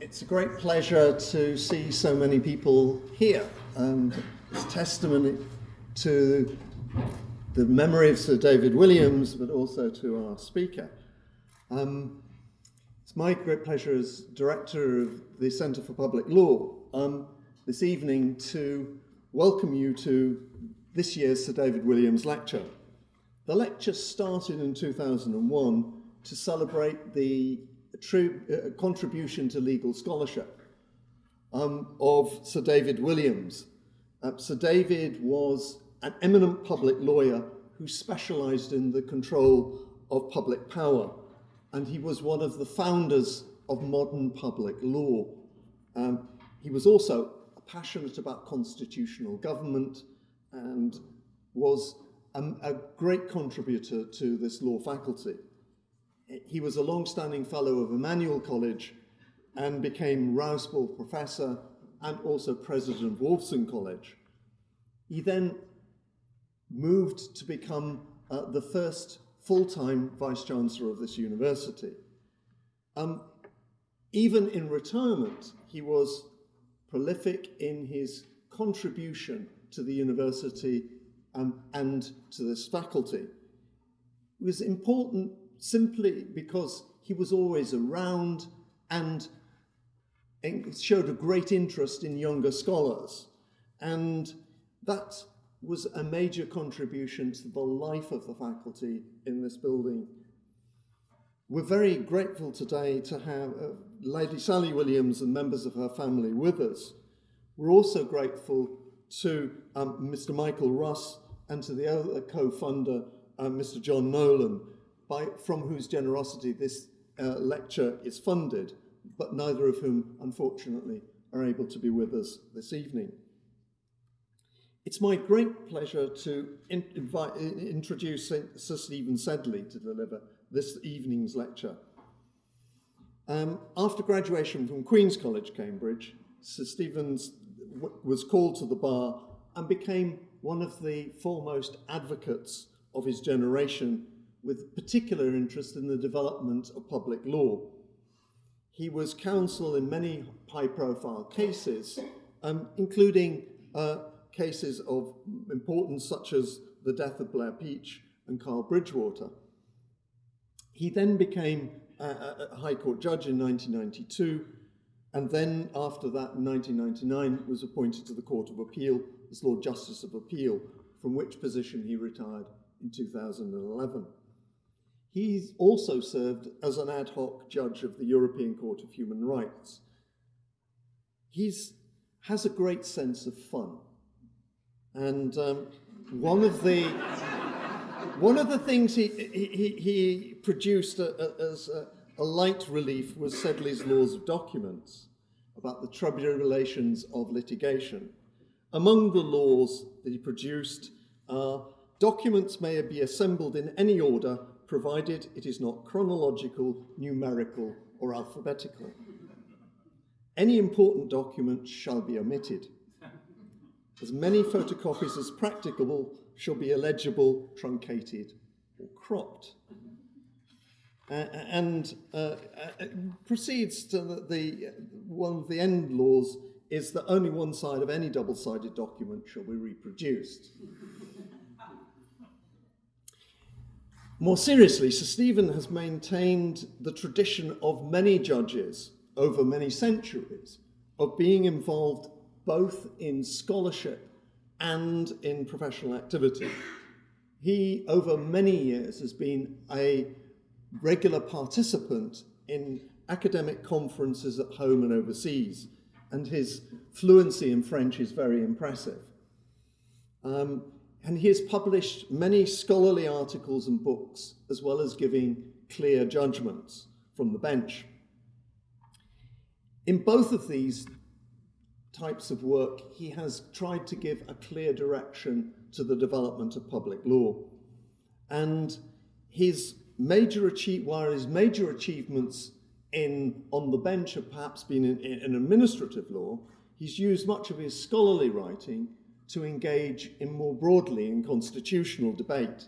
It's a great pleasure to see so many people here, and it's testimony to the memory of Sir David Williams, but also to our speaker. Um, it's my great pleasure as director of the Centre for Public Law um, this evening to welcome you to this year's Sir David Williams lecture. The lecture started in 2001 to celebrate the uh, contribution to legal scholarship um, of Sir David Williams. Uh, Sir David was an eminent public lawyer who specialized in the control of public power, and he was one of the founders of modern public law. Um, he was also passionate about constitutional government and was a, a great contributor to this law faculty he was a long-standing fellow of Emmanuel College and became Rouse Ball Professor and also President of Wolfson College. He then moved to become uh, the first full-time Vice-Chancellor of this university. Um, even in retirement, he was prolific in his contribution to the university um, and to this faculty. It was important simply because he was always around and showed a great interest in younger scholars. And that was a major contribution to the life of the faculty in this building. We're very grateful today to have uh, Lady Sally Williams and members of her family with us. We're also grateful to um, Mr. Michael Russ and to the other co-funder, uh, Mr. John Nolan, by, from whose generosity this uh, lecture is funded, but neither of whom, unfortunately, are able to be with us this evening. It's my great pleasure to in, invite, introduce Sir Stephen Sedley to deliver this evening's lecture. Um, after graduation from Queen's College, Cambridge, Sir Stephen was called to the bar and became one of the foremost advocates of his generation with particular interest in the development of public law. He was counsel in many high-profile cases, um, including uh, cases of importance such as the death of Blair Peach and Carl Bridgewater. He then became a, a High Court judge in 1992, and then after that, in 1999, was appointed to the Court of Appeal as Lord Justice of Appeal, from which position he retired in 2011. He's also served as an ad hoc judge of the European Court of Human Rights. He has a great sense of fun. And um, one of the one of the things he, he, he produced a, a, as a, a, light relief was Sedley's Laws of Documents about the tribulations of litigation. Among the laws that he produced are documents may be assembled in any order provided it is not chronological, numerical, or alphabetical. Any important document shall be omitted. As many photocopies as practicable shall be illegible, truncated, or cropped. Uh, and uh, proceeds to the, the, one of the end laws is that only one side of any double-sided document shall be reproduced. More seriously, Sir Stephen has maintained the tradition of many judges over many centuries of being involved both in scholarship and in professional activity. He, over many years, has been a regular participant in academic conferences at home and overseas, and his fluency in French is very impressive. Um, and he has published many scholarly articles and books, as well as giving clear judgments from the bench. In both of these types of work, he has tried to give a clear direction to the development of public law. And his major achieve, while his major achievements in on the bench have perhaps been in, in administrative law, he's used much of his scholarly writing to engage in more broadly in constitutional debate,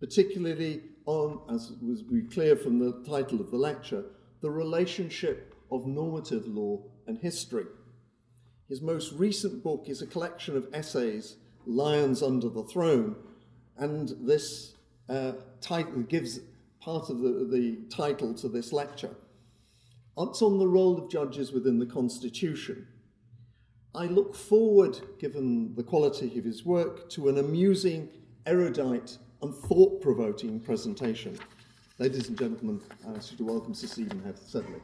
particularly on, as was clear from the title of the lecture, the relationship of normative law and history. His most recent book is a collection of essays, Lions Under the Throne, and this uh, title gives part of the, the title to this lecture. It's on the role of judges within the Constitution. I look forward, given the quality of his work, to an amusing, erudite, and thought provoking presentation. Ladies and gentlemen, I ask you to welcome Sir Stephen Sedley.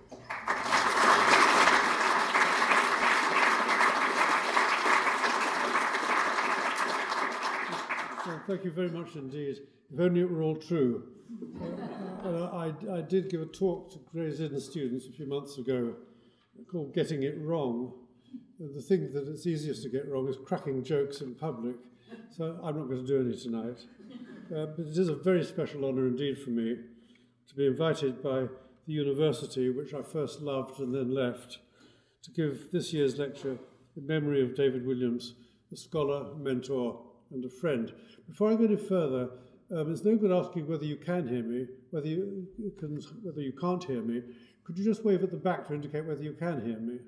Well, thank you very much indeed. If only it were all true. I, I, did give a talk to Gray's Inn students a few months ago called Getting It Wrong. The thing that it's easiest to get wrong is cracking jokes in public. So I'm not going to do any tonight. Uh, but it is a very special honour indeed for me to be invited by the university, which I first loved and then left, to give this year's lecture in memory of David Williams, a scholar, mentor, and a friend. Before I go any further, um, it's no good asking whether you can hear me, whether you can, whether you can't hear me. Could you just wave at the back to indicate whether you can hear me?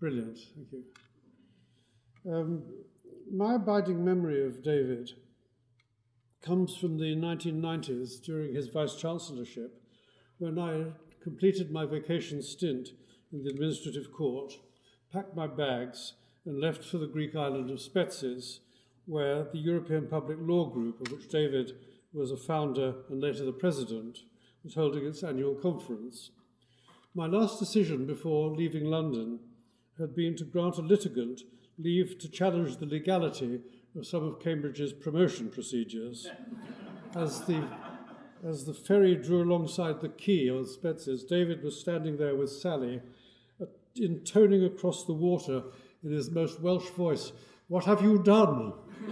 Brilliant, thank you. Um, my abiding memory of David comes from the 1990s during his vice chancellorship, when I completed my vacation stint in the administrative court, packed my bags, and left for the Greek island of Spetses, where the European Public Law Group, of which David was a founder and later the president, was holding its annual conference. My last decision before leaving London had been to grant a litigant leave to challenge the legality of some of Cambridge's promotion procedures. As the, as the ferry drew alongside the quay on Spetses, David was standing there with Sally, uh, intoning across the water in his most Welsh voice, What have you done?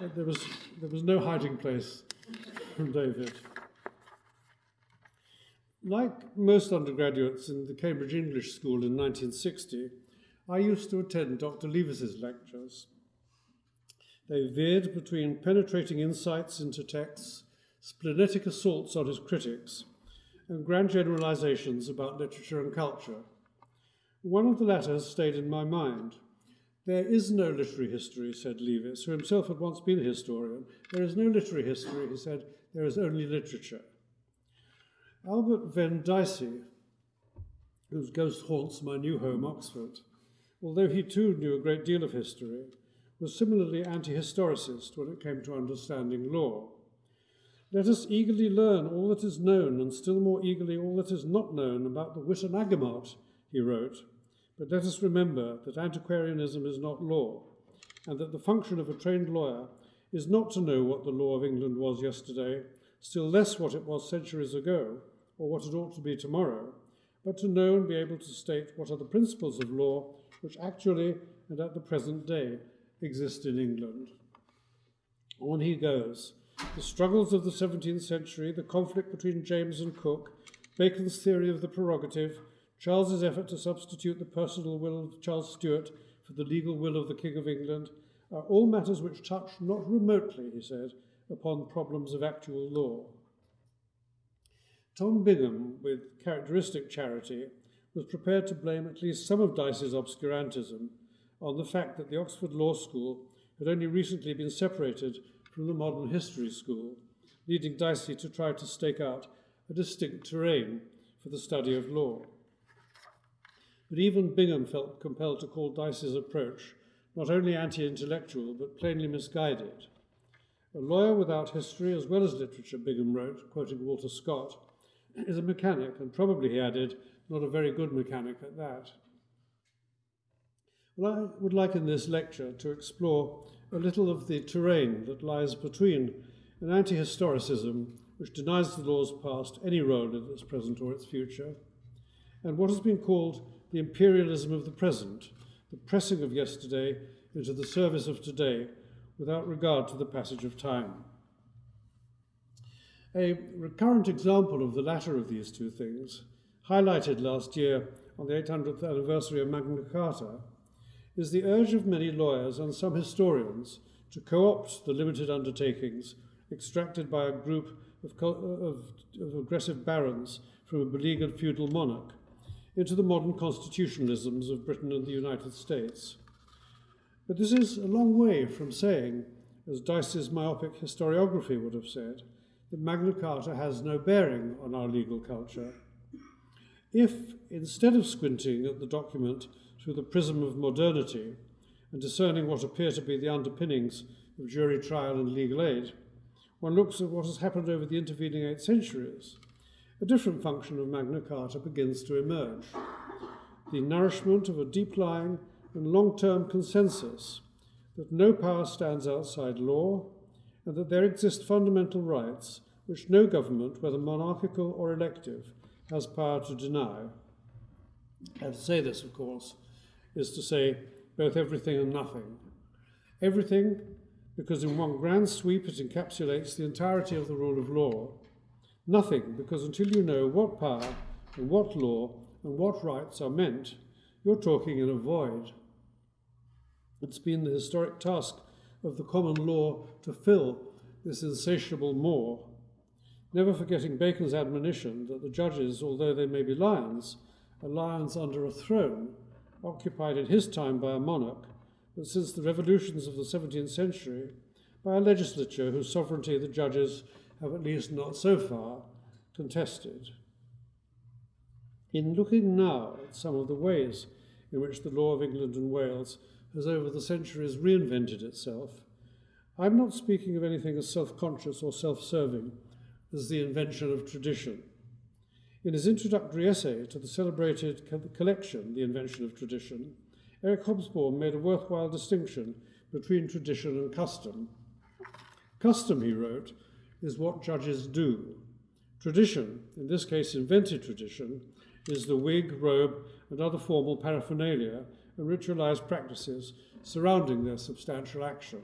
there, was, there was no hiding place from David. Like most undergraduates in the Cambridge English School in 1960, I used to attend Dr. Leavis's lectures. They veered between penetrating insights into texts, splenetic assaults on his critics, and grand generalizations about literature and culture. One of the latter stayed in my mind. There is no literary history, said Leavis, who himself had once been a historian. There is no literary history, he said, there is only literature. Albert Venn Dicey, whose ghost haunts my new home, Oxford, although he too knew a great deal of history, was similarly anti-historicist when it came to understanding law. Let us eagerly learn all that is known and still more eagerly all that is not known about the Witenagemot, he wrote, but let us remember that antiquarianism is not law, and that the function of a trained lawyer is not to know what the law of England was yesterday, still less what it was centuries ago, or what it ought to be tomorrow, but to know and be able to state what are the principles of law which actually and at the present day exist in England. On he goes. The struggles of the 17th century, the conflict between James and Coke, Bacon's theory of the prerogative, Charles's effort to substitute the personal will of Charles Stuart for the legal will of the King of England, are all matters which touch not remotely, he said, upon problems of actual law. Tom Bingham, with characteristic charity, was prepared to blame at least some of Dicey's obscurantism on the fact that the Oxford Law School had only recently been separated from the Modern History School, leading Dicey to try to stake out a distinct terrain for the study of law. But even Bingham felt compelled to call Dicey's approach not only anti-intellectual, but plainly misguided. A lawyer without history as well as literature, Bingham wrote, quoting Walter Scott, is a mechanic, and probably, he added, not a very good mechanic at that. Well, I would like in this lecture to explore a little of the terrain that lies between an anti-historicism which denies the law's past any role in its present or its future, and what has been called the imperialism of the present, the pressing of yesterday into the service of today without regard to the passage of time. A recurrent example of the latter of these two things highlighted last year on the 800th anniversary of Magna Carta, is the urge of many lawyers and some historians to co opt the limited undertakings extracted by a group of, of, of aggressive barons from a beleaguered feudal monarch into the modern constitutionalisms of Britain and the United States. But this is a long way from saying, as Dicey's myopic historiography would have said, that Magna Carta has no bearing on our legal culture. If, instead of squinting at the document through the prism of modernity and discerning what appear to be the underpinnings of jury trial and legal aid, one looks at what has happened over the intervening eight centuries, a different function of Magna Carta begins to emerge. The nourishment of a deep lying and long term consensus that no power stands outside law and that there exist fundamental rights which no government, whether monarchical or elective, has power to deny. And to say this, of course, is to say both everything and nothing. Everything, because in one grand sweep it encapsulates the entirety of the rule of law. Nothing, because until you know what power and what law and what rights are meant, you're talking in a void. It's been the historic task of the common law to fill this insatiable maw, never forgetting Bacon's admonition that the judges, although they may be lions, are lions under a throne, occupied in his time by a monarch, but since the revolutions of the 17th century, by a legislature whose sovereignty the judges have at least not so far contested. In looking now at some of the ways in which the law of England and Wales has over the centuries reinvented itself, I'm not speaking of anything as self conscious or self serving as the invention of tradition. In his introductory essay to the celebrated collection, The Invention of Tradition, Eric Hobsbawm made a worthwhile distinction between tradition and custom. Custom, he wrote, is what judges do. Tradition, in this case invented tradition, is the wig, robe, and other formal paraphernalia and ritualized practices surrounding their substantial action.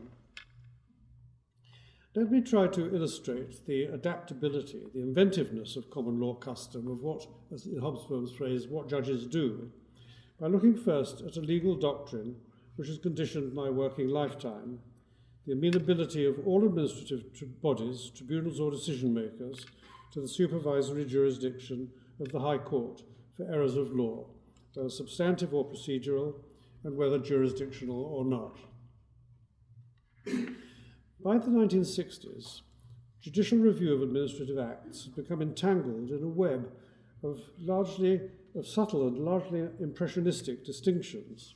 Let me try to illustrate the adaptability, the inventiveness of common law custom, of what, as in Hobsbawm's phrase, what judges do, by looking first at a legal doctrine which has conditioned my working lifetime, the amenability of all administrative bodies, tribunals or decision makers, to the supervisory jurisdiction of the High Court for errors of law, whether substantive or procedural, and whether jurisdictional or not. By the 1960s, judicial review of administrative acts had become entangled in a web of largely of subtle and largely impressionistic distinctions.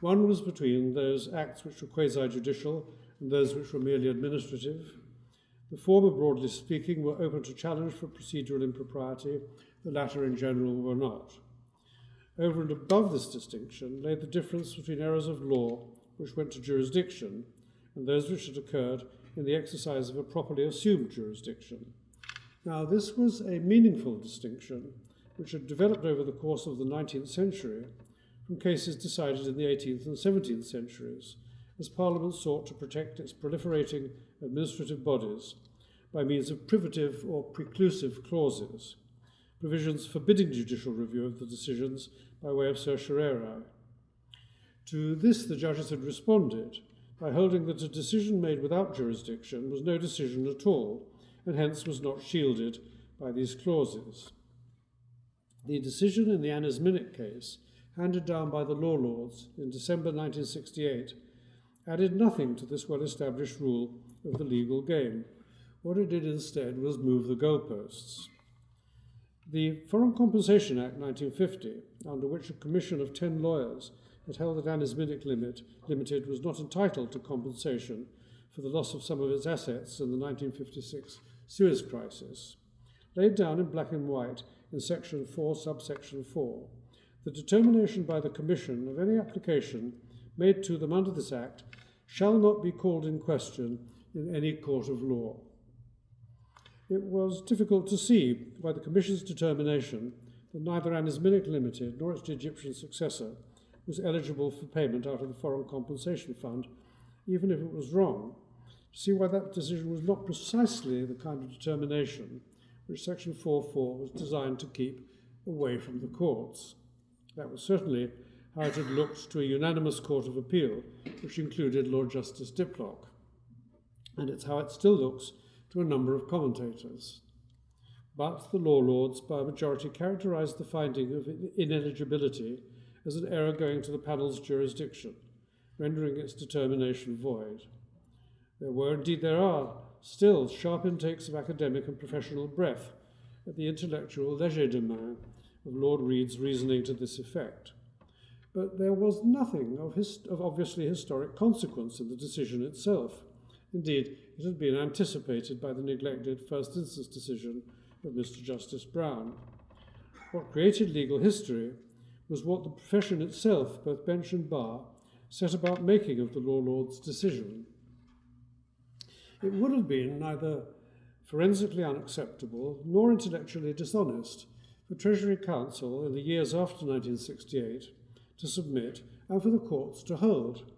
One was between those acts which were quasi-judicial and those which were merely administrative. The former, broadly speaking, were open to challenge for procedural impropriety, the latter, in general, were not. Over and above this distinction lay the difference between errors of law, which went to jurisdiction, and those which had occurred in the exercise of a properly assumed jurisdiction. Now, this was a meaningful distinction which had developed over the course of the 19th century from cases decided in the 18th and 17th centuries, as Parliament sought to protect its proliferating administrative bodies by means of privative or preclusive clauses, provisions forbidding judicial review of the decisions by way of certiorari. To this, the judges had responded by holding that a decision made without jurisdiction was no decision at all, and hence was not shielded by these clauses. The decision in the Anisminic case, handed down by the Law Lords in December 1968, added nothing to this well established rule of the legal game. What it did instead was move the goalposts. The Foreign Compensation Act 1950, under which a commission of 10 lawyers had held that Minute Limit Limited was not entitled to compensation for the loss of some of its assets in the 1956 Suez Crisis, laid down in black and white in Section 4, subsection 4, the determination by the Commission of any application made to them under this Act shall not be called in question in any court of law. It was difficult to see by the Commission's determination that neither Anna's Limited nor its Egyptian successor was eligible for payment out of the Foreign Compensation Fund, even if it was wrong, to see why that decision was not precisely the kind of determination which Section 4.4 was designed to keep away from the courts. That was certainly how it had looked to a unanimous Court of Appeal, which included Lord Justice Diplock. And it's how it still looks to a number of commentators. But the law lords, by a majority, characterized the finding of ineligibility as an error going to the panel's jurisdiction, rendering its determination void. There were, indeed, there are, still sharp intakes of academic and professional breath at the intellectual legerdemain of Lord Reid's reasoning to this effect. But there was nothing of, of obviously historic consequence in the decision itself. Indeed, it had been anticipated by the neglected first instance decision of Mr. Justice Browne. What created legal history was what the profession itself, both bench and bar, set about making of the law lord's decision. It would have been neither forensically unacceptable nor intellectually dishonest for Treasury Counsel in the years after 1968 to submit and for the courts to hold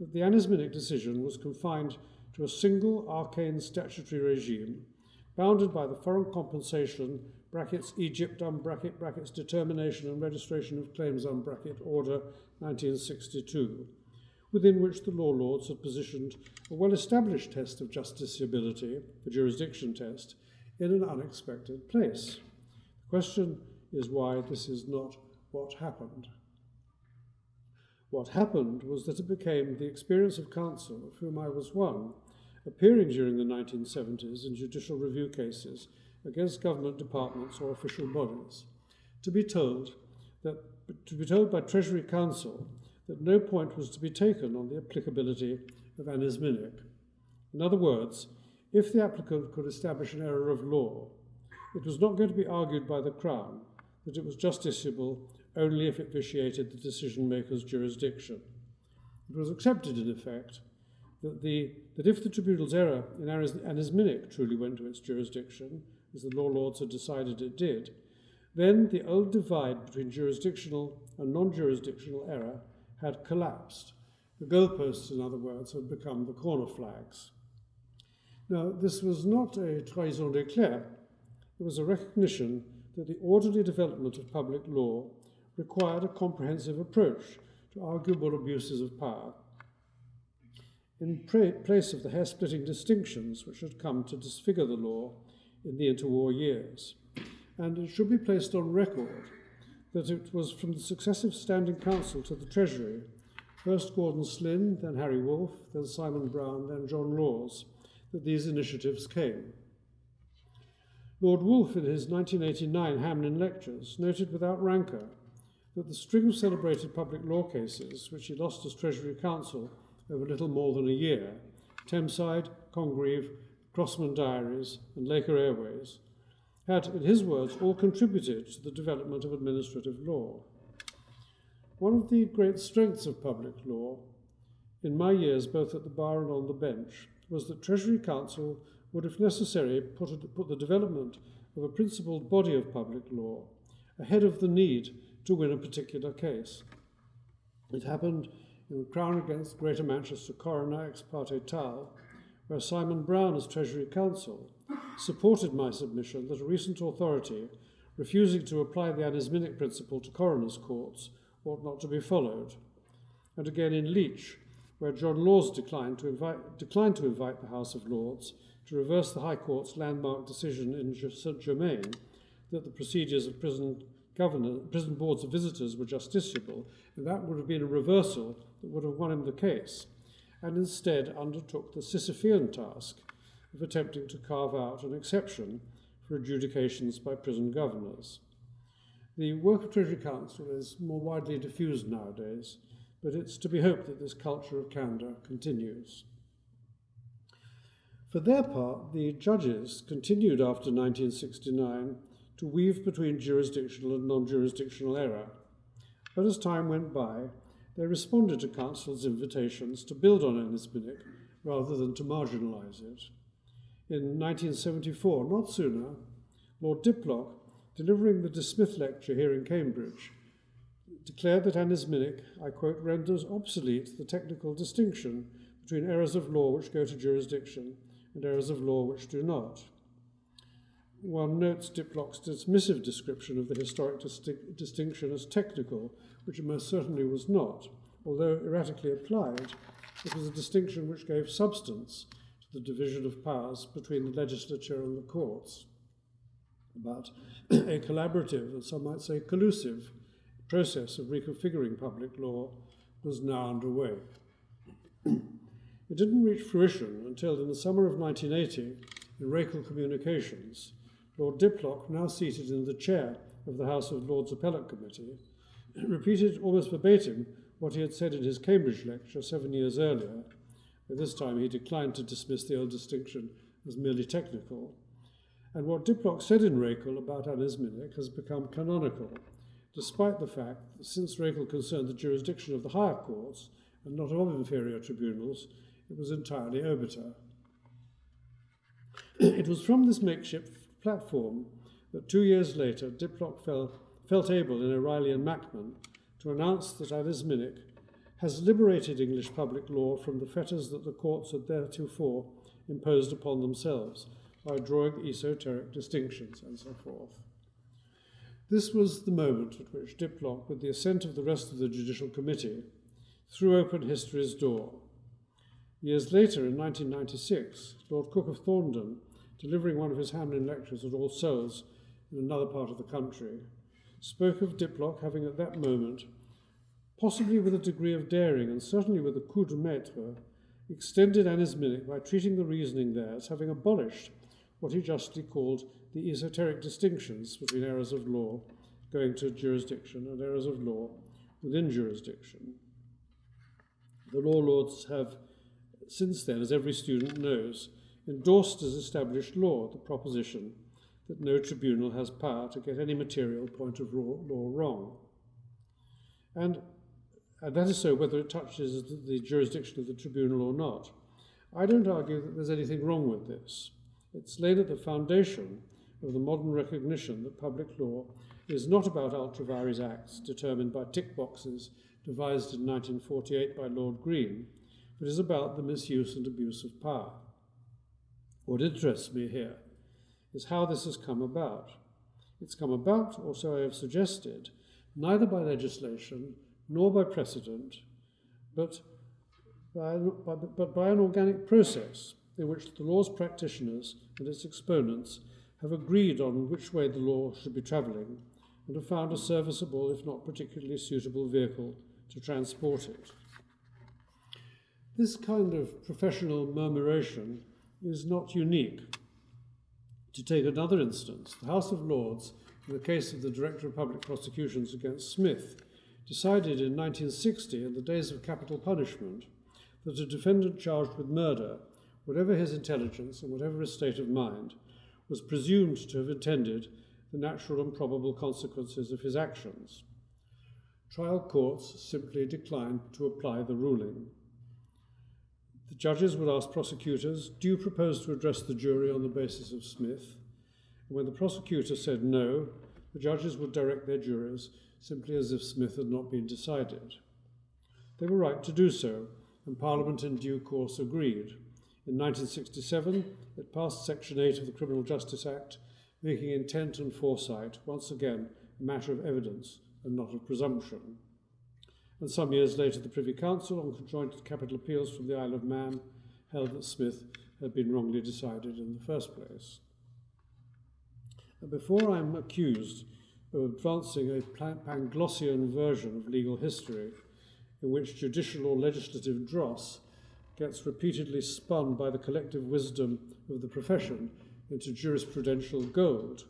that the anisminic decision was confined to a single arcane statutory regime bounded by the foreign compensation brackets Egypt um, bracket brackets determination and registration of claims um, bracket order 1962 within which the law lords had positioned a well-established test of justiciability, the jurisdiction test, in an unexpected place. The question is why this is not what happened. What happened was that it became the experience of counsel, of whom I was one, appearing during the 1970s in judicial review cases against government departments or official bodies, to be told that to be told by Treasury Counsel that no point was to be taken on the applicability of anisminic. In other words, if the applicant could establish an error of law, it was not going to be argued by the Crown that it was justiciable only if it vitiated the decision maker's jurisdiction. It was accepted, in effect, that, the, that if the tribunal's error in anisminic truly went to its jurisdiction, as the law lords had decided it did, then the old divide between jurisdictional and non jurisdictional error had collapsed. The goalposts, in other words, had become the corner flags. Now, this was not a trahison des clercs, it was a recognition that the orderly development of public law required a comprehensive approach to arguable abuses of power in place of the hair splitting distinctions which had come to disfigure the law in the interwar years. And it should be placed on record that it was from the successive Standing Counsel to the Treasury, first Gordon Slynn, then Harry Woolf, then Simon Brown, then John Laws, that these initiatives came. Lord Woolf, in his 1989 Hamlyn Lectures, noted without rancour that the string of celebrated public law cases, which he lost as Treasury Counsel over little more than a year, Tameside, Congreve, Crossman Diaries, and Laker Airways, had, in his words, all contributed to the development of administrative law. One of the great strengths of public law, in my years both at the bar and on the bench, was that Treasury Counsel would, if necessary, put, a, put the development of a principled body of public law ahead of the need to win a particular case. It happened in Crown against Greater Manchester Coroner ex parte Tal, where Simon Brown, as Treasury Counsel, supported my submission that a recent authority refusing to apply the anisminic principle to coroners' courts ought not to be followed. And again in Leech, where John Laws declined to, invite, declined to invite the House of Lords to reverse the High Court's landmark decision in St Germain that the procedures of prison governor, prison boards of visitors were justiciable, and that would have been a reversal that would have won him the case, and instead undertook the Sisyphean task of attempting to carve out an exception for adjudications by prison governors. The work of Treasury Counsel is more widely diffused nowadays, but it's to be hoped that this culture of candour continues. For their part, the judges continued after 1969 to weave between jurisdictional and non jurisdictional error. But as time went by, they responded to Counsel's invitations to build on anisminic rather than to marginalise it in 1974, not sooner, Lord Diplock, delivering the De Smith lecture here in Cambridge, declared that anisminic, I quote, renders obsolete the technical distinction between errors of law which go to jurisdiction and errors of law which do not. One notes Diplock's dismissive description of the historic disti- distinction as technical, which it most certainly was not. Although erratically applied, it was a distinction which gave substance to the division of powers between the legislature and the courts, but a collaborative, and some might say collusive, process of reconfiguring public law was now underway. it didn't reach fruition until in the summer of 1980, in Racal Communications, Lord Diplock, now seated in the chair of the House of Lords Appellate Committee, repeated almost verbatim what he had said in his Cambridge lecture seven years earlier. By this time, he declined to dismiss the old distinction as merely technical. And what Diplock said in Racal about anisminic has become canonical, despite the fact that since Racal concerned the jurisdiction of the higher courts and not of inferior tribunals, it was entirely obiter. it was from this makeshift platform that two years later Diplock fell, felt able in O'Reilly and Mackman to announce that anisminic has liberated English public law from the fetters that the courts had theretofore imposed upon themselves by drawing esoteric distinctions and so forth. This was the moment at which Diplock, with the assent of the rest of the Judicial Committee, threw open history's door. Years later, in 1996, Lord Cooke of Thorndon, delivering one of his Hamlyn lectures at All Souls in another part of the country, spoke of Diplock having at that moment, possibly with a degree of daring and certainly with a coup de maître, extended anisminic by treating the reasoning there as having abolished what he justly called the esoteric distinctions between errors of law going to jurisdiction and errors of law within jurisdiction. The law lords have, since then, as every student knows, endorsed as established law the proposition that no tribunal has power to get any material point of law wrong. And, and that is so whether it touches the jurisdiction of the tribunal or not. I don't argue that there's anything wrong with this. It's laid at the foundation of the modern recognition that public law is not about ultra vires acts determined by tick boxes devised in 1948 by Lord Greene, but is about the misuse and abuse of power. What interests me here is how this has come about. It's come about, or so I have suggested, neither by legislation nor by precedent, but by, by, but by an organic process in which the law's practitioners and its exponents have agreed on which way the law should be travelling and have found a serviceable, if not particularly suitable, vehicle to transport it. This kind of professional murmuration is not unique. To take another instance, the House of Lords, in the case of the Director of Public Prosecutions against Smith, decided in 1960, in the days of capital punishment, that a defendant charged with murder whatever his intelligence and whatever his state of mind, was presumed to have intended the natural and probable consequences of his actions. Trial courts simply declined to apply the ruling. The judges would ask prosecutors, Do you propose to address the jury on the basis of Smith? And when the prosecutor said no, the judges would direct their jurors simply as if Smith had not been decided. They were right to do so, and Parliament in due course agreed. In 1967, it passed Section 8 of the Criminal Justice Act, making intent and foresight once again a matter of evidence and not of presumption. And some years later, the Privy Council, on conjoint capital appeals from the Isle of Man, held that Smith had been wrongly decided in the first place. Before I'm accused of advancing a Panglossian version of legal history, in which judicial or legislative dross gets repeatedly spun by the collective wisdom of the profession into jurisprudential gold.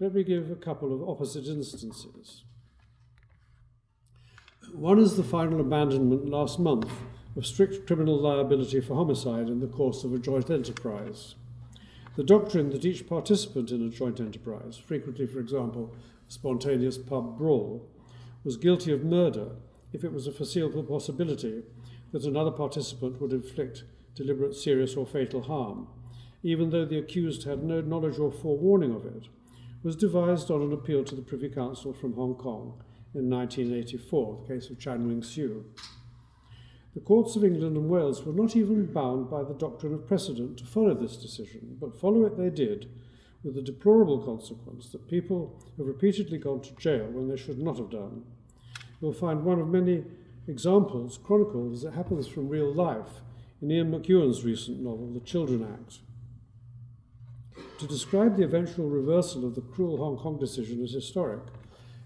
Let me give a couple of opposite instances. One is the final abandonment last month of strict criminal liability for homicide in the course of a joint enterprise. The doctrine that each participant in a joint enterprise, frequently, for example, a spontaneous pub brawl, was guilty of murder if it was a foreseeable possibility that another participant would inflict deliberate, serious, or fatal harm, even though the accused had no knowledge or forewarning of it, was devised on an appeal to the Privy Council from Hong Kong in 1984, the case of Chan Wing Siu. The courts of England and Wales were not even bound by the doctrine of precedent to follow this decision, but follow it they did, with the deplorable consequence that people have repeatedly gone to jail when they should not have done. You'll find one of many examples chronicled as it happens from real life in Ian McEwan's recent novel, The Children Act. To describe the eventual reversal of the cruel Hong Kong decision as historic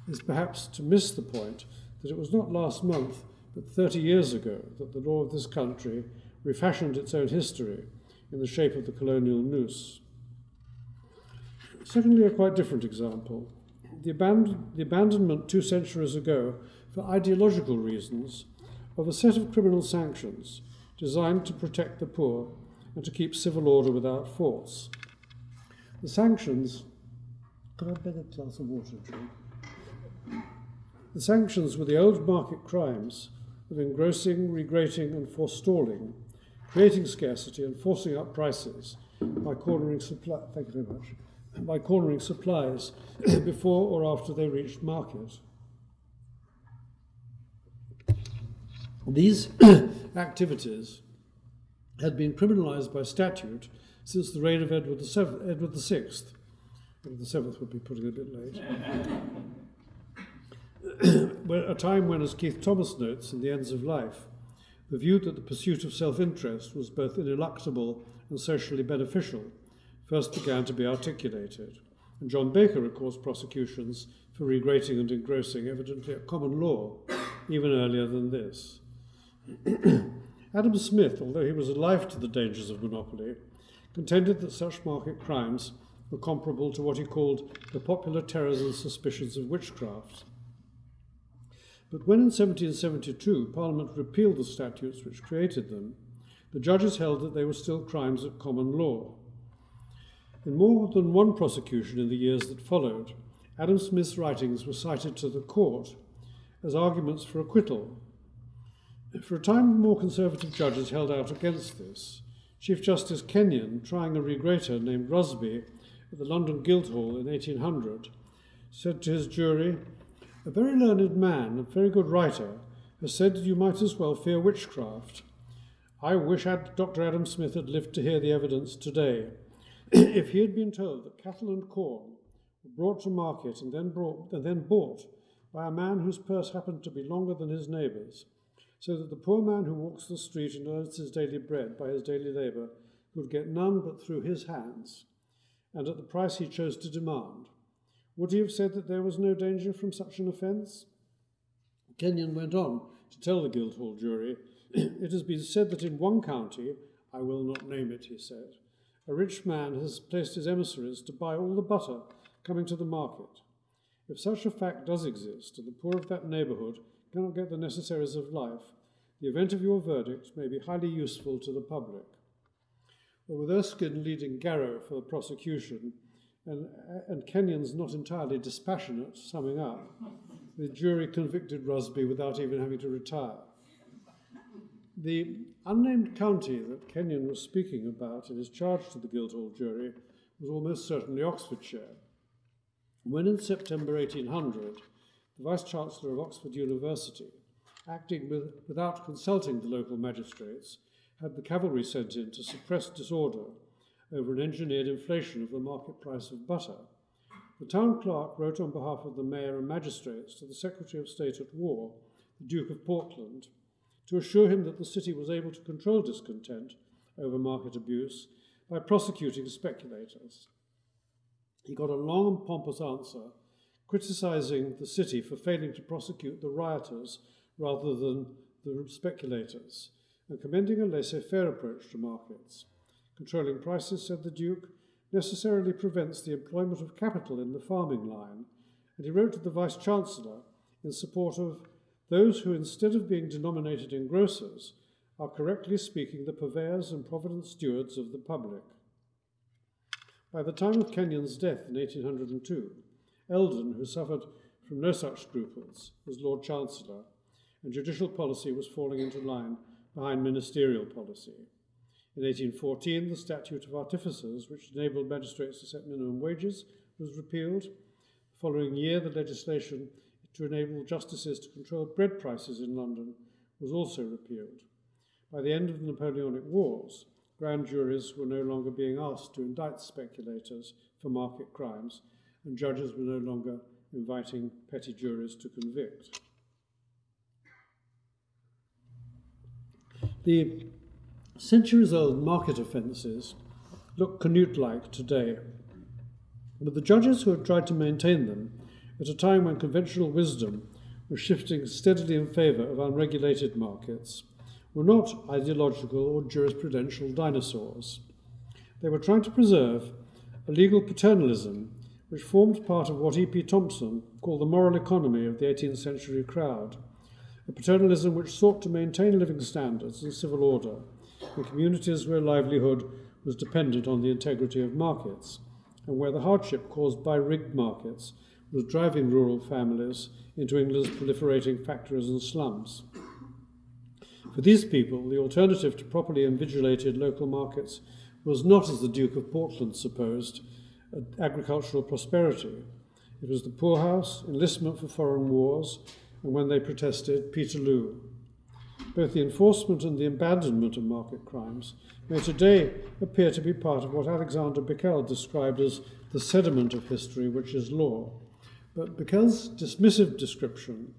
is perhaps to miss the point that it was not last month, but 30 years ago, that the law of this country refashioned its own history in the shape of the colonial noose. Secondly, a quite different example. The, the abandonment two centuries ago, for ideological reasons, of a set of criminal sanctions designed to protect the poor and to keep civil order without force. The sanctions. Could I beg a glass of water, Drew? The sanctions were the old market crimes of engrossing, regrating, and forestalling, creating scarcity and forcing up prices by cornering supply. Thank you very much. By cornering supplies before or after they reached market. These activities had been criminalized by statute since the reign of Edward, VI. Edward VII would be putting it a bit late. a time when, as Keith Thomas notes in The Ends of Life, the view that the pursuit of self interest was both ineluctable and socially beneficial first began to be articulated. And John Baker records prosecutions for regrating and engrossing, evidently at common law, even earlier than this. Adam Smith, although he was alive to the dangers of monopoly, contended that such market crimes were comparable to what he called the popular terrors and suspicions of witchcraft. But when in 1772 Parliament repealed the statutes which created them, the judges held that they were still crimes of common law. In more than one prosecution in the years that followed, Adam Smith's writings were cited to the court as arguments for acquittal. For a time, more conservative judges held out against this, Chief Justice Kenyon, trying a regrater named Rusby at the London Guildhall in 1800, said to his jury, A very learned man, a very good writer, has said you might as well fear witchcraft. I wish Dr. Adam Smith had lived to hear the evidence today. if he had been told that cattle and corn were brought to market and then, brought, and then bought by a man whose purse happened to be longer than his neighbour's, so that the poor man who walks the street and earns his daily bread by his daily labour could get none but through his hands, and at the price he chose to demand. Would he have said that there was no danger from such an offence? Kenyon went on to tell the Guildhall jury, It has been said that in one county, I will not name it, he said, a rich man has placed his emissaries to buy all the butter coming to the market. If such a fact does exist, and the poor of that neighbourhood cannot get the necessaries of life, the event of your verdict may be highly useful to the public. But with Erskine leading Garrow for the prosecution, and, and Kenyon's not entirely dispassionate summing up, the jury convicted Rusby without even having to retire. The unnamed county that Kenyon was speaking about in his charge to the Guildhall jury was almost certainly Oxfordshire. When in September 1800, the Vice Chancellor of Oxford University, acting with, without consulting the local magistrates, had the cavalry sent in to suppress disorder over an engineered inflation of the market price of butter. The town clerk wrote on behalf of the mayor and magistrates to the Secretary of State at War, the Duke of Portland, to assure him that the city was able to control discontent over market abuse by prosecuting speculators. He got a long and pompous answer criticizing the city for failing to prosecute the rioters rather than the speculators, and commending a laissez faire approach to markets. Controlling prices, said the Duke, necessarily prevents the employment of capital in the farming line, and he wrote to the Vice Chancellor in support of those who, instead of being denominated engrossers, are correctly speaking the purveyors and provident stewards of the public. By the time of Kenyon's death in 1802, Eldon, who suffered from no such scruples, was Lord Chancellor, and judicial policy was falling into line behind ministerial policy. In 1814, the Statute of Artificers, which enabled magistrates to set minimum wages, was repealed. The following year, the legislation to enable justices to control bread prices in London was also repealed. By the end of the Napoleonic Wars, grand juries were no longer being asked to indict speculators for market crimes, and judges were no longer inviting petty juries to convict. The Centuries old market offences look Canute like today, but the judges who have tried to maintain them at a time when conventional wisdom was shifting steadily in favour of unregulated markets were not ideological or jurisprudential dinosaurs. They were trying to preserve a legal paternalism which formed part of what E.P. Thompson called the moral economy of the 18th century crowd, a paternalism which sought to maintain living standards and civil order in communities where livelihood was dependent on the integrity of markets, and where the hardship caused by rigged markets was driving rural families into England's proliferating factories and slums. For these people, the alternative to properly invigilated local markets was not, as the Duke of Portland supposed, agricultural prosperity. It was the poorhouse, enlistment for foreign wars, and when they protested, Peterloo. Both the enforcement and the abandonment of market crimes may today appear to be part of what Alexander Bickel described as the sediment of history, which is law. But Bickel's dismissive description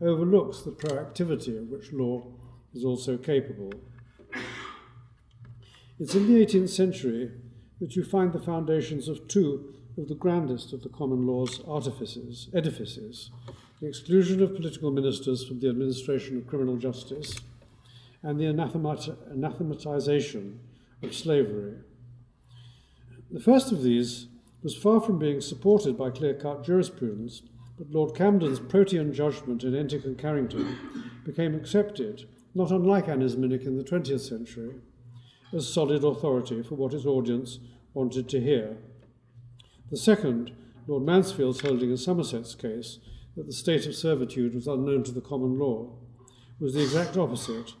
overlooks the proactivity of which law is also capable. It's in the 18th century that you find the foundations of two of the grandest of the common law's artifices, edifices, the exclusion of political ministers from the administration of criminal justice, and the anathemat- anathematization of slavery. The first of these was far from being supported by clear cut jurisprudence, but Lord Camden's protean judgment in Entick and Carrington became accepted, not unlike Anisminic in the 20th century, as solid authority for what his audience wanted to hear. The second, Lord Mansfield's holding in Somerset's case that the state of servitude was unknown to the common law, was the exact opposite,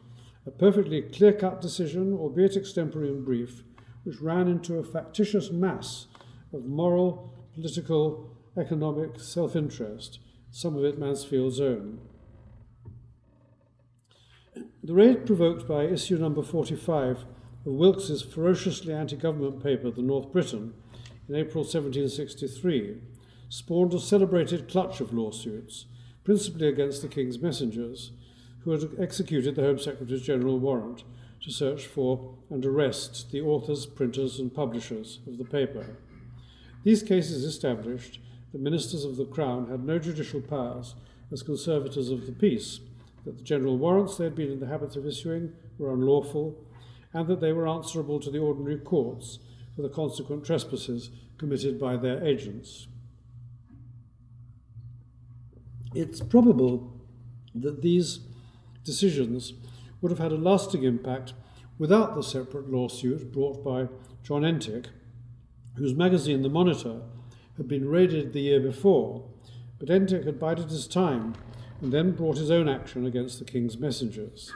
a perfectly clear cut decision, albeit extempore and brief, which ran into a factitious mass of moral, political, economic self interest, some of it Mansfield's own. The raid provoked by issue number 45 of Wilkes's ferociously anti government paper, The North Briton, in April 1763, spawned a celebrated clutch of lawsuits, principally against the King's messengers, who had executed the Home Secretary's general warrant to search for and arrest the authors, printers, and publishers of the paper. These cases established that ministers of the Crown had no judicial powers as conservators of the peace, that the general warrants they had been in the habit of issuing were unlawful, and that they were answerable to the ordinary courts for the consequent trespasses committed by their agents. It's probable that these decisions would have had a lasting impact without the separate lawsuit brought by John Entick, whose magazine, The Monitor, had been raided the year before, but Entick had bided his time and then brought his own action against the King's messengers.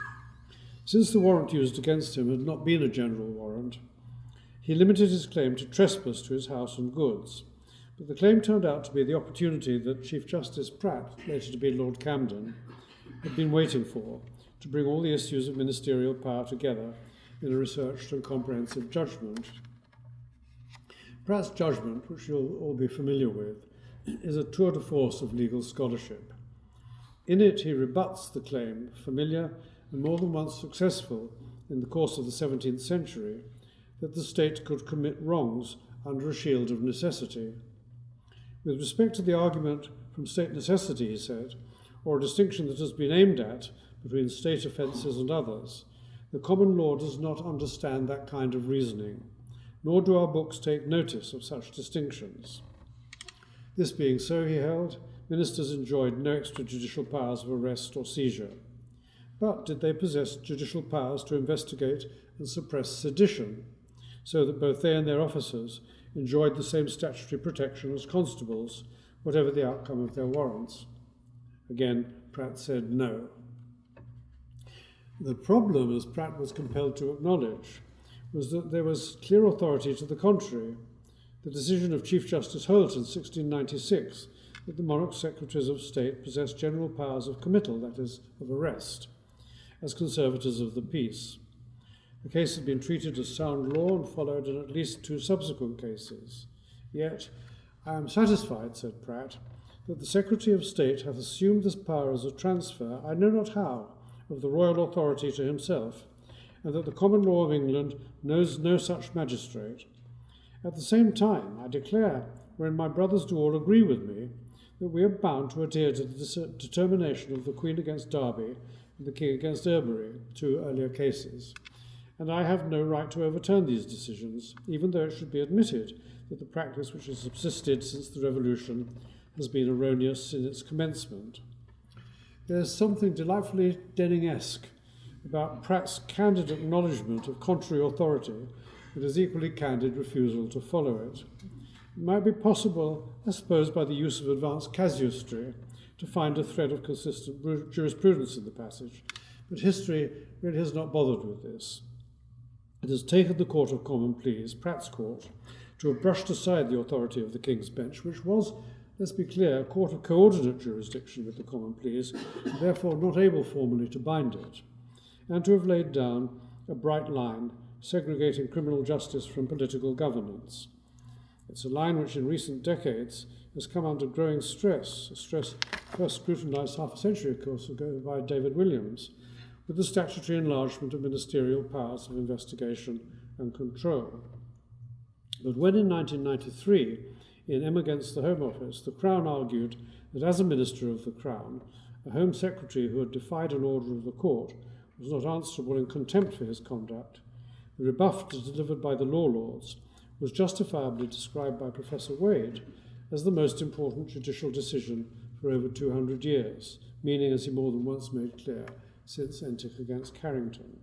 Since the warrant used against him had not been a general warrant, he limited his claim to trespass to his house and goods. But the claim turned out to be the opportunity that Chief Justice Pratt, later to be Lord Camden, had been waiting for to bring all the issues of ministerial power together in a researched and comprehensive judgment. Pratt's judgment, which you'll all be familiar with, is a tour de force of legal scholarship. In it, he rebuts the claim, familiar and more than once successful in the course of the 17th century, that the state could commit wrongs under a shield of necessity. With respect to the argument from state necessity, he said, or a distinction that has been aimed at between state offences and others, the common law does not understand that kind of reasoning, nor do our books take notice of such distinctions. This being so, he held, ministers enjoyed no extrajudicial powers of arrest or seizure. But did they possess judicial powers to investigate and suppress sedition, so that both they and their officers enjoyed the same statutory protection as constables, whatever the outcome of their warrants? Again, Pratt said no. The problem, as Pratt was compelled to acknowledge, was that there was clear authority to the contrary. The decision of Chief Justice Holt in 1696 that the monarch's secretaries of state possessed general powers of committal, that is, of arrest as conservators of the peace. The case had been treated as sound law and followed in at least two subsequent cases. Yet, I am satisfied, said Pratt, that the Secretary of State hath assumed this power as a transfer, I know not how, of the royal authority to himself, and that the common law of England knows no such magistrate. At the same time, I declare, wherein my brothers do all agree with me, that we are bound to adhere to the determination of the Queen against Derby and the King against Earbury, two earlier cases. And I have no right to overturn these decisions, even though it should be admitted that the practice which has subsisted since the Revolution has been erroneous in its commencement. There's something delightfully Denning-esque about Pratt's candid acknowledgement of contrary authority and his equally candid refusal to follow it. It might be possible, I suppose, by the use of advanced casuistry, to find a thread of consistent jurisprudence in the passage, but history really has not bothered with this. It has taken the Court of Common Pleas, Pratt's Court, to have brushed aside the authority of the King's Bench, which was, let's be clear, a court of coordinate jurisdiction with the Common Pleas, and therefore not able formally to bind it, and to have laid down a bright line segregating criminal justice from political governance. It's a line which in recent decades has come under growing stress, a stress first scrutinized half a century, of course, ago by David Williams, with the statutory enlargement of ministerial powers of investigation and control. But when in 1993, in M against the Home Office, the Crown argued that as a Minister of the Crown, a Home Secretary who had defied an order of the court was not answerable in contempt for his conduct, the rebuff delivered by the law lords was justifiably described by Professor Wade as the most important judicial decision for over 200 years, meaning, as he more than once made clear, since Entick against Carrington.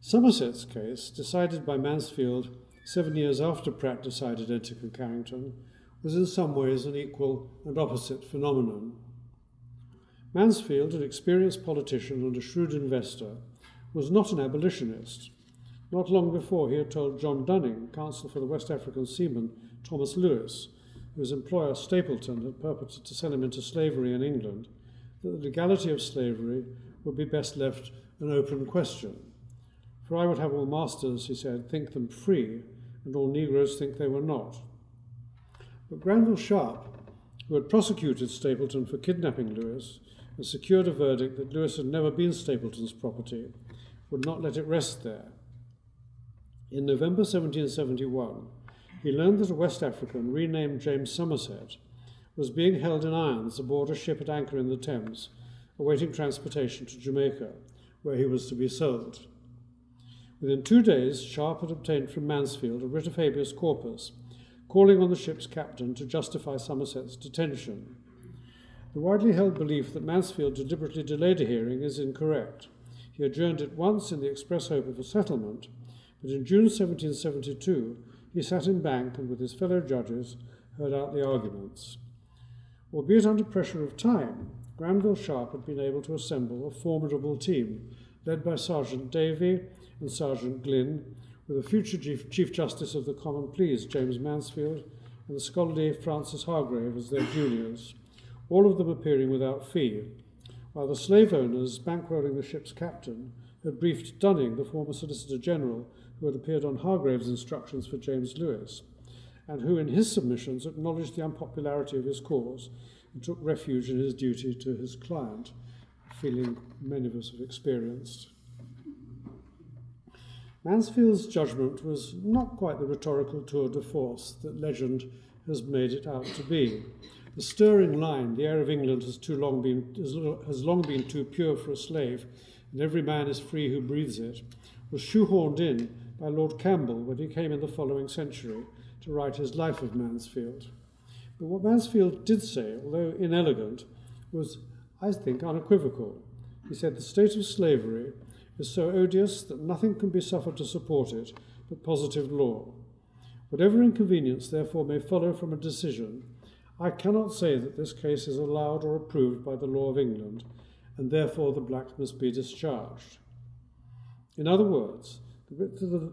Somerset's case, decided by Mansfield seven years after Pratt decided Entick and Carrington, was in some ways an equal and opposite phenomenon. Mansfield, an experienced politician and a shrewd investor, was not an abolitionist. Not long before, he had told John Dunning, counsel for the West African seaman Thomas Lewis, whose employer Stapleton had purported to sell him into slavery in England, that the legality of slavery would be best left an open question. For I would have all masters, he said, think them free, and all Negroes think they were not. But Granville Sharp, who had prosecuted Stapleton for kidnapping Lewis and secured a verdict that Lewis had never been Stapleton's property, would not let it rest there. In November 1771, he learned that a West African renamed James Somerset was being held in irons aboard a ship at anchor in the Thames, awaiting transportation to Jamaica, where he was to be sold. Within two days, Sharp had obtained from Mansfield a writ of habeas corpus, calling on the ship's captain to justify Somerset's detention. The widely held belief that Mansfield deliberately delayed a hearing is incorrect. He adjourned it once in the express hope of a settlement, but in June 1772 he sat in banc and with his fellow judges heard out the arguments. Albeit under pressure of time, Granville Sharp had been able to assemble a formidable team, led by Sergeant Davy and Sergeant Glynn, with the future Chief, Chief Justice of the Common Pleas, James Mansfield, and the scholarly Francis Hargrave as their juniors, all of them appearing without fee, while the slave owners, bankrolling the ship's captain, had briefed Dunning, the former Solicitor General, who had appeared on Hargrave's instructions for James Lewis, and who, in his submissions, acknowledged the unpopularity of his cause and took refuge in his duty to his client, a feeling many of us have experienced. Mansfield's judgment was not quite the rhetorical tour de force that legend has made it out to be. The stirring line, the air of England has, too long been, has long been too pure for a slave, and every man is free who breathes it, was shoehorned in by Lord Campbell when he came in the following century to write his Life of Mansfield. But what Mansfield did say, although inelegant, was, I think, unequivocal. He said, The state of slavery is so odious that nothing can be suffered to support it but positive law. Whatever inconvenience, therefore, may follow from a decision, I cannot say that this case is allowed or approved by the law of England, and therefore the black must be discharged. In other words, the,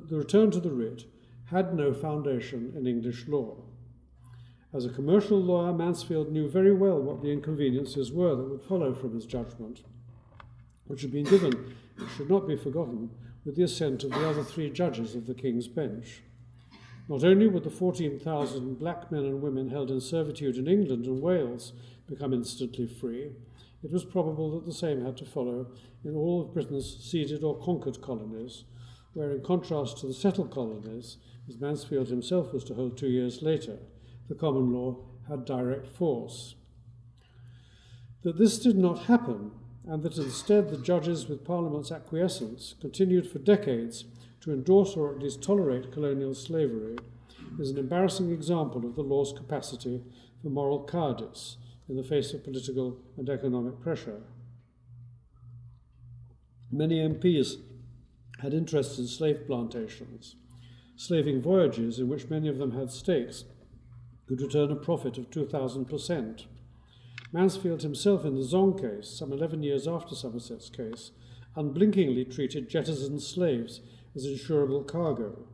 the return to the writ had no foundation in English law. As a commercial lawyer, Mansfield knew very well what the inconveniences were that would follow from his judgment, which had been given, it should not be forgotten, with the assent of the other three judges of the King's Bench. Not only would the 14,000 black men and women held in servitude in England and Wales become instantly free, it was probable that the same had to follow in all of Britain's ceded or conquered colonies, where, in contrast to the settled colonies, as Mansfield himself was to hold two years later, the common law had direct force. That this did not happen, and that instead the judges, with Parliament's acquiescence, continued for decades to endorse or at least tolerate colonial slavery, is an embarrassing example of the law's capacity for moral cowardice in the face of political and economic pressure. Many MPs had interests in slave plantations, slaving voyages in which many of them had stakes could return a profit of 2,000%. Mansfield himself, in the Zong case, some 11 years after Somerset's case, unblinkingly treated jettisoned slaves as insurable cargo.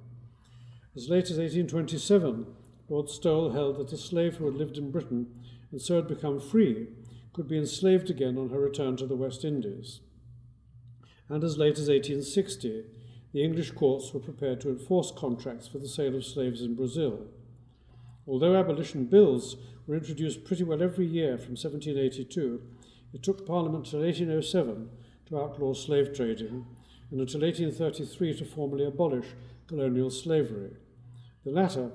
As late as 1827, Lord Stowell held that a slave who had lived in Britain and so had become free could be enslaved again on her return to the West Indies. And as late as 1860, the English courts were prepared to enforce contracts for the sale of slaves in Brazil. Although abolition bills were introduced pretty well every year from 1782, it took Parliament till 1807 to outlaw slave trading, and until 1833 to formally abolish colonial slavery. The latter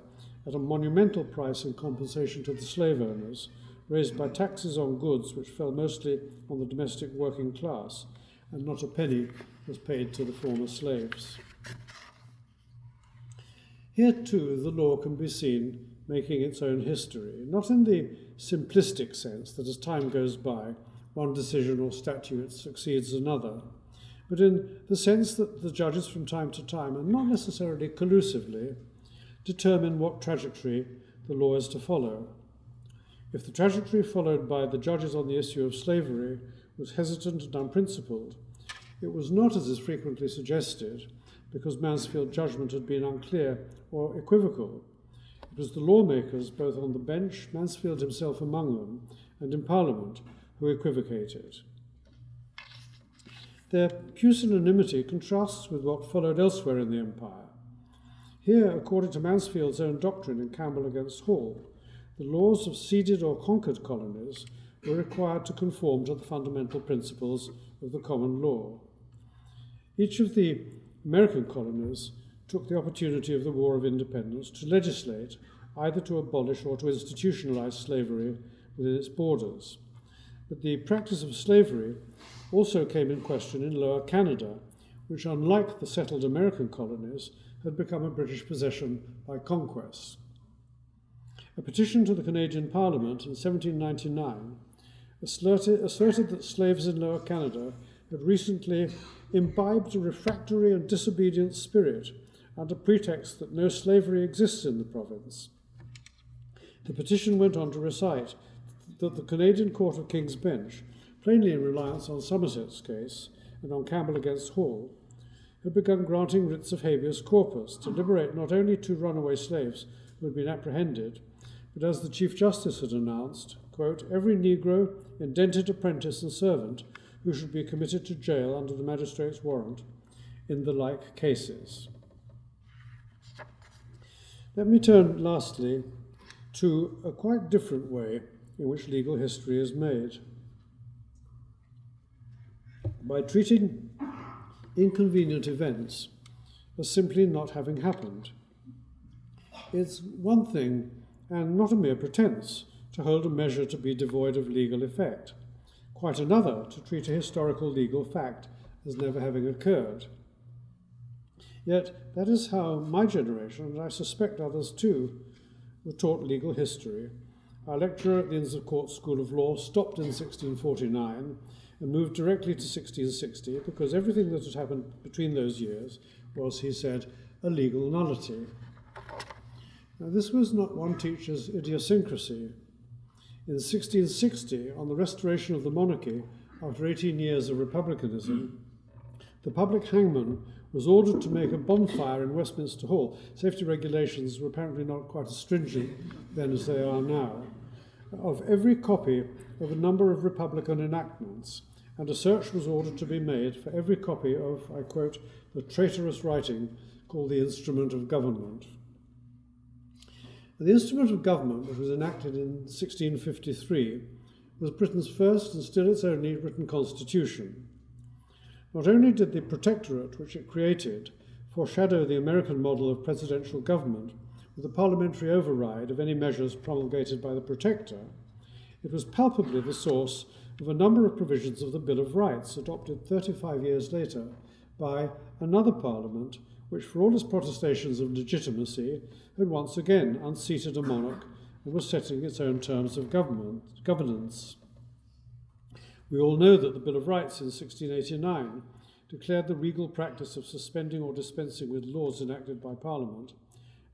at a monumental price in compensation to the slave owners, raised by taxes on goods which fell mostly on the domestic working class, and not a penny was paid to the former slaves. Here, too, the law can be seen making its own history, not in the simplistic sense that as time goes by, one decision or statute succeeds another, but in the sense that the judges from time to time, and not necessarily collusively, determine what trajectory the law is to follow. If the trajectory followed by the judges on the issue of slavery was hesitant and unprincipled, it was not, as is frequently suggested, because Mansfield's judgment had been unclear or equivocal. It was the lawmakers, both on the bench, Mansfield himself among them, and in Parliament, who equivocated. Their pusillanimity contrasts with what followed elsewhere in the Empire. Here, according to Mansfield's own doctrine in Campbell against Hall, the laws of ceded or conquered colonies were required to conform to the fundamental principles of the common law. Each of the American colonies took the opportunity of the War of Independence to legislate either to abolish or to institutionalize slavery within its borders. But the practice of slavery also came in question in Lower Canada, which, unlike the settled American colonies, had become a British possession by conquest. A petition to the Canadian Parliament in 1799 asserted, asserted that slaves in Lower Canada had recently imbibed a refractory and disobedient spirit under pretext that no slavery exists in the province. The petition went on to recite that the Canadian Court of King's Bench, plainly in reliance on Somerset's case and on Campbell against Hall, had begun granting writs of habeas corpus to liberate not only two runaway slaves who had been apprehended, but as the Chief Justice had announced, quote, every Negro, indented apprentice and servant who should be committed to jail under the magistrate's warrant in the like cases. Let me turn lastly to a quite different way in which legal history is made. By treating inconvenient events as simply not having happened. It's one thing, and not a mere pretense, to hold a measure to be devoid of legal effect. Quite another to treat a historical legal fact as never having occurred. Yet that is how my generation, and I suspect others too, were taught legal history. Our lecturer at the Inns of Court School of Law stopped in 1649 and moved directly to 1660 because everything that had happened between those years was, he said, a legal nullity. Now, this was not one teacher's idiosyncrasy. In 1660, on the restoration of the monarchy after 18 years of republicanism, the public hangman was ordered to make a bonfire in Westminster Hall. Safety regulations were apparently not quite as stringent then as they are now. Of every copy of a number of Republican enactments, and a search was ordered to be made for every copy of, I quote, the traitorous writing called the Instrument of Government. The Instrument of Government, which was enacted in 1653, was Britain's first and still its only written constitution. Not only did the Protectorate, which it created, foreshadow the American model of presidential government with a parliamentary override of any measures promulgated by the Protector, it was palpably the source of a number of provisions of the Bill of Rights adopted 35 years later by another Parliament, which, for all its protestations of legitimacy, had once again unseated a monarch and was setting its own terms of government, governance. We all know that the Bill of Rights in 1689 declared the regal practice of suspending or dispensing with laws enacted by Parliament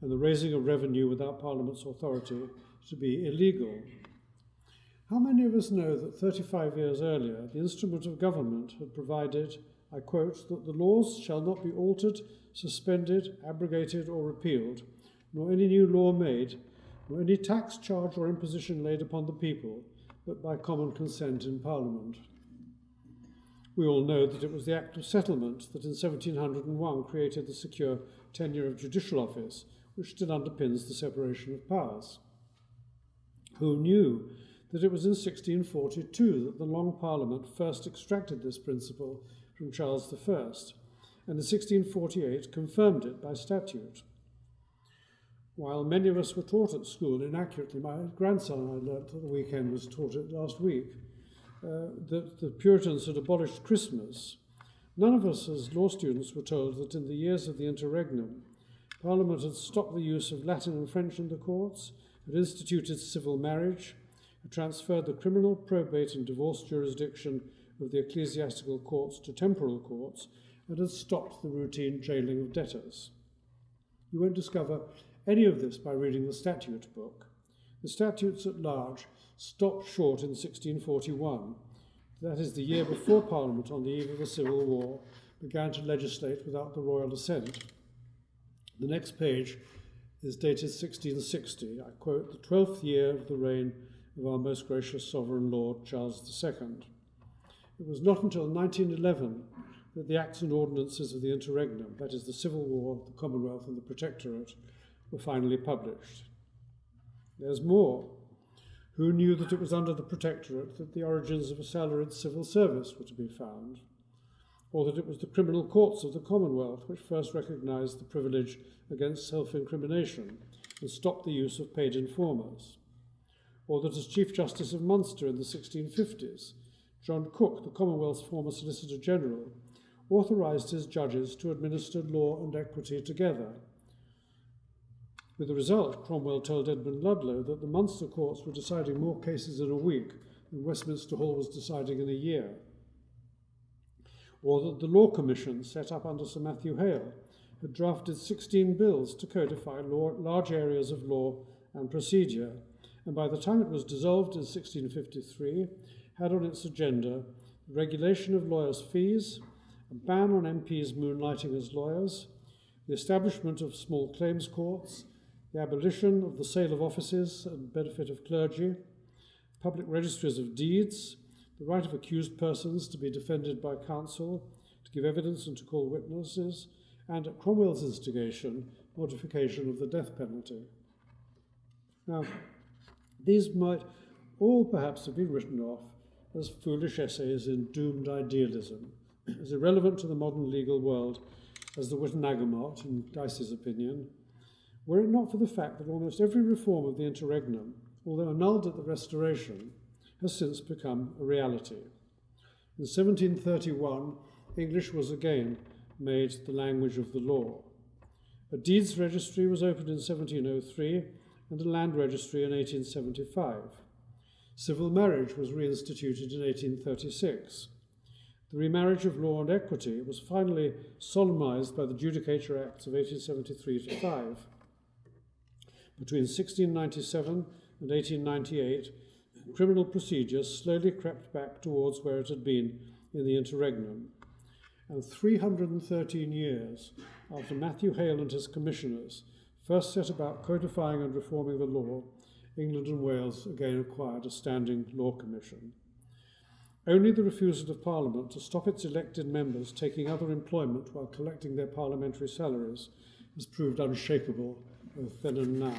and the raising of revenue without Parliament's authority to be illegal. How many of us know that 35 years earlier the instrument of government had provided, I quote, that the laws shall not be altered, suspended, abrogated, or repealed, nor any new law made, nor any tax, charge, or imposition laid upon the people, but by common consent in Parliament. We all know that it was the Act of Settlement that in 1701 created the secure tenure of judicial office, which still underpins the separation of powers. Who knew that it was in 1642 that the Long Parliament first extracted this principle from Charles I, and in 1648 confirmed it by statute? While many of us were taught at school inaccurately, my grandson, I learnt at the weekend, was taught it last week, uh, that the Puritans had abolished Christmas. None of us as law students were told that in the years of the interregnum, Parliament had stopped the use of Latin and French in the courts, had instituted civil marriage, had transferred the criminal, probate, and divorce jurisdiction of the ecclesiastical courts to temporal courts, and has stopped the routine jailing of debtors. You won't discover any of this by reading the statute book. The statutes at large stopped short in 1641. That is the year before Parliament, on the eve of the Civil War, began to legislate without the royal assent. The next page is dated 1660. I quote, the 12th year of the reign of our most gracious sovereign lord, Charles II. It was not until 1911 that the acts and ordinances of the interregnum, that is, the Civil War, the Commonwealth, and the Protectorate, were finally published. There's more. Who knew that it was under the Protectorate that the origins of a salaried civil service were to be found? Or that it was the criminal courts of the Commonwealth which first recognised the privilege against self incrimination and stopped the use of paid informers? Or that as Chief Justice of Munster in the 1650s, John Cook, the Commonwealth's former Solicitor General, authorised his judges to administer law and equity together with the result, Cromwell told Edmund Ludlow that the Munster courts were deciding more cases in a week than Westminster Hall was deciding in a year. Or that the Law Commission, set up under Sir Matthew Hale, had drafted 16 bills to codify law, large areas of law and procedure, and by the time it was dissolved in 1653, had on its agenda the regulation of lawyers' fees, a ban on MPs moonlighting as lawyers, the establishment of small claims courts, the abolition of the sale of offices and benefit of clergy, public registries of deeds, the right of accused persons to be defended by counsel, to give evidence and to call witnesses, and at Cromwell's instigation, modification of the death penalty. Now, these might all perhaps have been written off as foolish essays in doomed idealism, as irrelevant to the modern legal world as the Witenagemot, in Dicey's opinion, were it not for the fact that almost every reform of the interregnum, although annulled at the Restoration, has since become a reality. In 1731, English was again made the language of the law. A deeds registry was opened in 1703 and a land registry in 1875. Civil marriage was reinstituted in 1836. The remarriage of law and equity was finally solemnized by the Judicature Acts of 1873 to 5. Between 1697 and 1898, criminal procedure slowly crept back towards where it had been in the interregnum. And 313 years after Matthew Hale and his commissioners first set about codifying and reforming the law, England and Wales again acquired a standing law commission. Only the refusal of Parliament to stop its elected members taking other employment while collecting their parliamentary salaries has proved unshakable both then and now.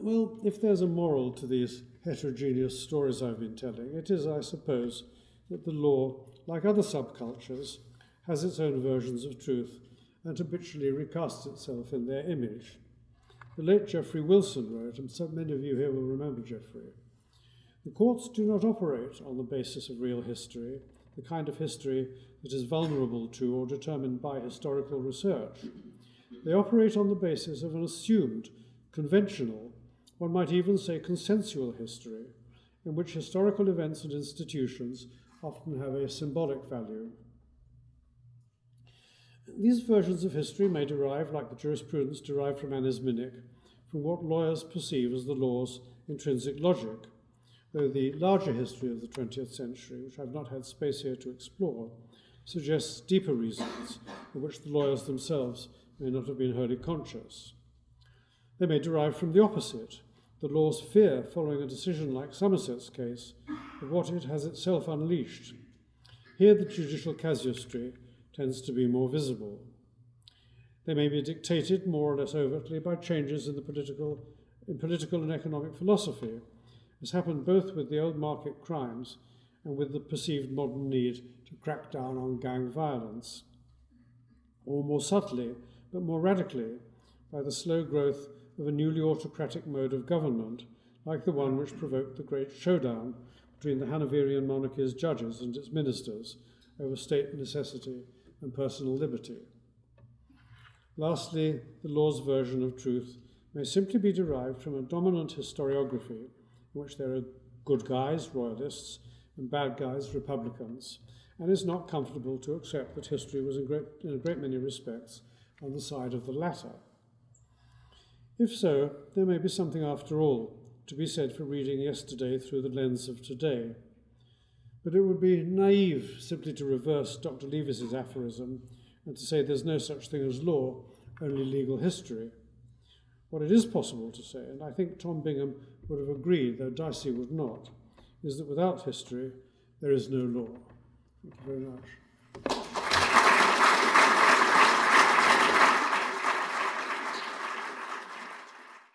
Well, if there's a moral to these heterogeneous stories I've been telling, it is, I suppose, that the law, like other subcultures, has its own versions of truth and habitually recasts itself in their image. The late Geoffrey Wilson wrote, and so many of you here will remember Geoffrey. The courts do not operate on the basis of real history, the kind of history that is vulnerable to or determined by historical research. They operate on the basis of an assumed, conventional, one might even say consensual history, in which historical events and institutions often have a symbolic value. These versions of history may derive, like the jurisprudence derived from Anisminic, from what lawyers perceive as the law's intrinsic logic, though the larger history of the 20th century, which I've not had space here to explore, suggests deeper reasons of which the lawyers themselves may not have been wholly conscious. They may derive from the opposite, the law's fear following a decision like Somerset's case of what it has itself unleashed. Here the judicial casuistry tends to be more visible. They may be dictated more or less overtly by changes in the political, in political and economic philosophy, as happened both with the old market crimes and with the perceived modern need to crack down on gang violence, or more subtly, but more radically, by the slow growth of a newly autocratic mode of government, like the one which provoked the great showdown between the Hanoverian monarchy's judges and its ministers over state necessity and personal liberty. Lastly, the law's version of truth may simply be derived from a dominant historiography in which there are good guys, royalists, and bad guys, republicans, and is not comfortable to accept that history was in, great, in a great many respects on the side of the latter. If so, there may be something after all to be said for reading yesterday through the lens of today. But it would be naive simply to reverse Dr. Leavis's aphorism and to say there's no such thing as law, only legal history. What it is possible to say, and I think Tom Bingham would have agreed, though Dicey would not, is that without history, there is no law. Thank you very much.